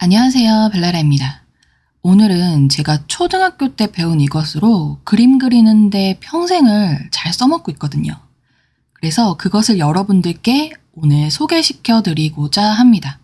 안녕하세요. 벨라라입니다. 오늘은 제가 초등학교 때 배운 이것으로 그림 그리는데 평생을 잘 써먹고 있거든요. 그래서 그것을 여러분들께 오늘 소개시켜 드리고자 합니다.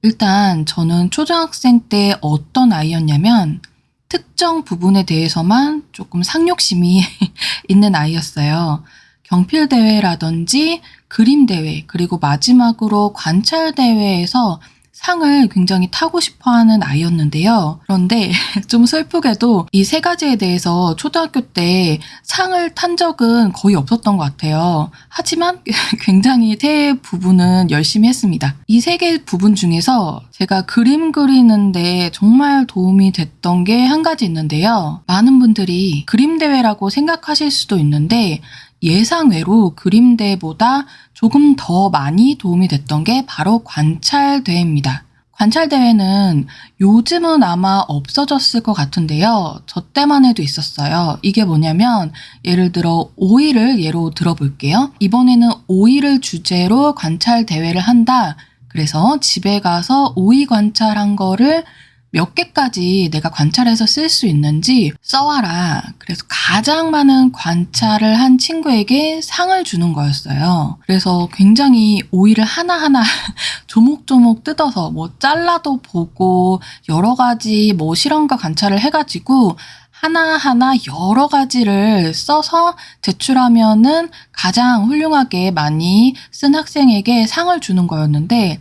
일단 저는 초등학생 때 어떤 아이였냐면 특정 부분에 대해서만 조금 상욕심이 있는 아이였어요. 경필대회라든지 그림대회, 그리고 마지막으로 관찰대회에서 상을 굉장히 타고 싶어 하는 아이였는데요. 그런데 좀 슬프게도 이 세 가지에 대해서 초등학교 때 상을 탄 적은 거의 없었던 것 같아요. 하지만 굉장히 세 부분은 열심히 했습니다. 이 세 개 부분 중에서 제가 그림 그리는데 정말 도움이 됐던 게 한 가지 있는데요. 많은 분들이 그림 대회라고 생각하실 수도 있는데 예상외로 그림대보다 조금 더 많이 도움이 됐던 게 바로 관찰대회입니다. 관찰대회는 요즘은 아마 없어졌을 것 같은데요. 저 때만 해도 있었어요. 이게 뭐냐면 예를 들어 오이를 예로 들어볼게요. 이번에는 오이를 주제로 관찰대회를 한다. 그래서 집에 가서 오이 관찰한 거를 몇 개까지 내가 관찰해서 쓸 수 있는지 써와라. 그래서 가장 많은 관찰을 한 친구에게 상을 주는 거였어요. 그래서 굉장히 오이를 하나하나 조목조목 뜯어서 뭐 잘라도 보고 여러 가지 뭐 실험과 관찰을 해가지고 하나하나 여러 가지를 써서 제출하면은 가장 훌륭하게 많이 쓴 학생에게 상을 주는 거였는데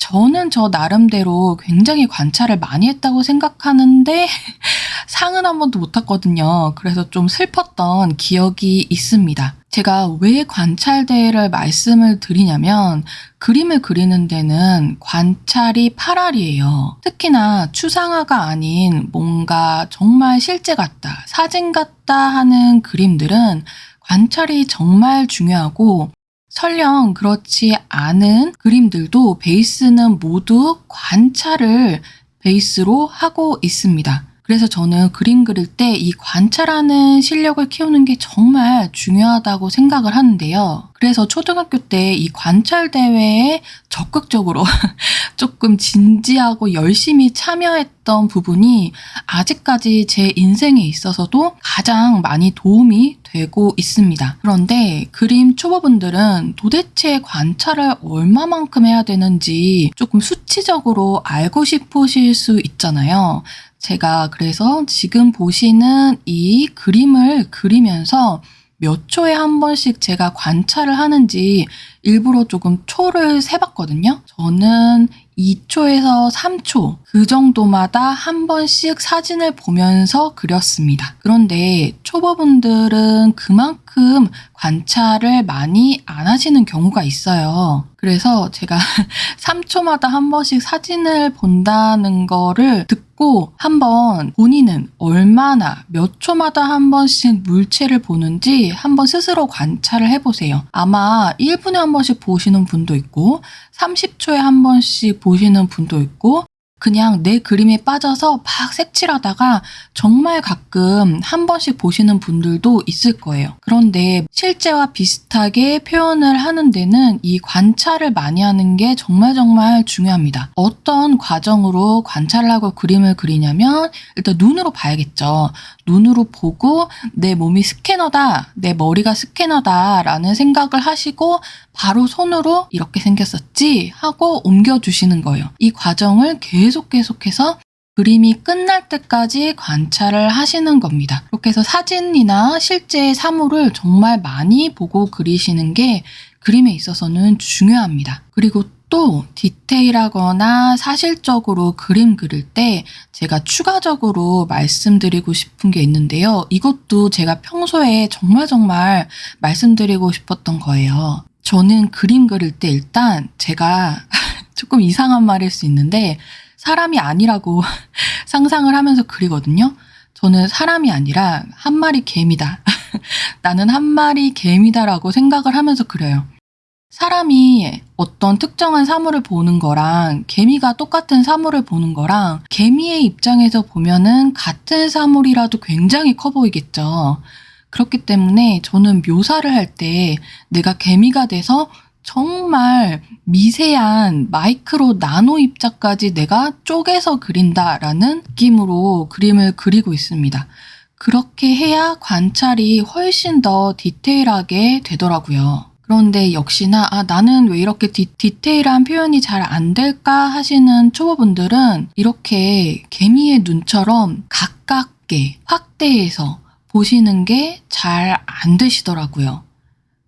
저는 저 나름대로 굉장히 관찰을 많이 했다고 생각하는데 상은 한 번도 못 탔거든요. 그래서 좀 슬펐던 기억이 있습니다. 제가 왜 관찰대회를 말씀을 드리냐면 그림을 그리는 데는 관찰이 8알이에요. 특히나 추상화가 아닌 뭔가 정말 실제 같다, 사진 같다 하는 그림들은 관찰이 정말 중요하고 설령 그렇지 않은 그림들도 베이스는 모두 관찰을 베이스로 하고 있습니다. 그래서 저는 그림 그릴 때 이 관찰하는 실력을 키우는 게 정말 중요하다고 생각을 하는데요. 그래서 초등학교 때 이 관찰 대회에 적극적으로 조금 진지하고 열심히 참여했던 부분이 아직까지 제 인생에 있어서도 가장 많이 도움이 되고 있습니다. 그런데 그림 초보분들은 도대체 관찰을 얼마만큼 해야 되는지 조금 수치적으로 알고 싶으실 수 있잖아요. 제가 그래서 지금 보시는 이 그림을 그리면서 몇 초에 한 번씩 제가 관찰을 하는지 일부러 조금 초를 세봤거든요. 저는 2초에서 3초 그 정도마다 한 번씩 사진을 보면서 그렸습니다. 그런데 초보분들은 그만큼 관찰을 많이 안 하시는 경우가 있어요. 그래서 제가 3초마다 한 번씩 사진을 본다는 거를 듣고 한번 본인은 얼마나 몇 초마다 한 번씩 물체를 보는지 한번 스스로 관찰을 해보세요. 아마 1분에 한 번씩 보시는 분도 있고 30초에 한 번씩 보시는 분도 있고 그냥 내 그림에 빠져서 막 색칠하다가 정말 가끔 한 번씩 보시는 분들도 있을 거예요. 그런데 실제와 비슷하게 표현을 하는 데는 이 관찰을 많이 하는 게 정말 정말 중요합니다. 어떤 과정으로 관찰을 하고 그림을 그리냐면 일단 눈으로 봐야겠죠. 눈으로 보고 내 몸이 스캐너다, 내 머리가 스캐너다 라는 생각을 하시고 바로 손으로 이렇게 생겼었지 하고 옮겨주시는 거예요. 이 과정을 계속 계속해서 그림이 끝날 때까지 관찰을 하시는 겁니다. 이렇게 해서 사진이나 실제 사물을 정말 많이 보고 그리시는 게 그림에 있어서는 중요합니다. 그리고 또 디테일하거나 사실적으로 그림 그릴 때 제가 추가적으로 말씀드리고 싶은 게 있는데요. 이것도 제가 평소에 정말 정말 말씀드리고 싶었던 거예요. 저는 그림 그릴 때 일단 제가 조금 이상한 말일 수 있는데 사람이 아니라고 상상을 하면서 그리거든요. 저는 사람이 아니라 한 마리 개미다. 나는 한 마리 개미다라고 생각을 하면서 그려요. 사람이 어떤 특정한 사물을 보는 거랑 개미가 똑같은 사물을 보는 거랑 개미의 입장에서 보면은 같은 사물이라도 굉장히 커 보이겠죠. 그렇기 때문에 저는 묘사를 할 때 내가 개미가 돼서 정말 미세한 마이크로 나노 입자까지 내가 쪼개서 그린다라는 느낌으로 그림을 그리고 있습니다. 그렇게 해야 관찰이 훨씬 더 디테일하게 되더라고요. 그런데 역시나 아, 나는 왜 이렇게 디, 디테일한 표현이 잘 안 될까 하시는 초보분들은 이렇게 개미의 눈처럼 가깝게 확대해서 보시는 게 잘 안 되시더라고요.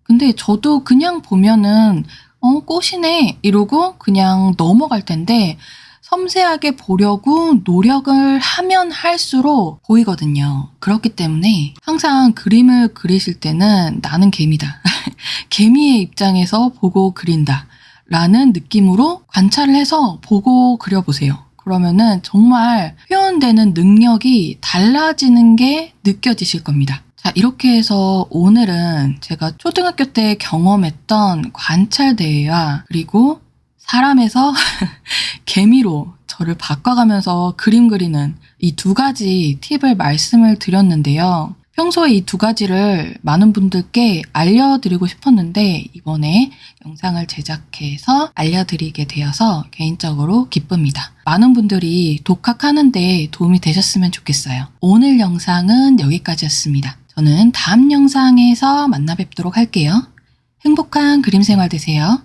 근데 저도 그냥 보면은 어 꽃이네 이러고 그냥 넘어갈 텐데 섬세하게 보려고 노력을 하면 할수록 보이거든요. 그렇기 때문에 항상 그림을 그리실 때는 나는 개미다. 개미의 입장에서 보고 그린다. 라는 느낌으로 관찰을 해서 보고 그려보세요. 그러면은 정말 표현되는 능력이 달라지는 게 느껴지실 겁니다. 자, 이렇게 해서 오늘은 제가 초등학교 때 경험했던 관찰대회와 그리고 사람에서 개미로 저를 바꿔가면서 그림 그리는 이 두 가지 팁을 말씀을 드렸는데요. 평소에 이 두 가지를 많은 분들께 알려드리고 싶었는데 이번에 영상을 제작해서 알려드리게 되어서 개인적으로 기쁩니다. 많은 분들이 독학하는데 도움이 되셨으면 좋겠어요. 오늘 영상은 여기까지였습니다. 저는 다음 영상에서 만나 뵙도록 할게요. 행복한 그림 생활 되세요.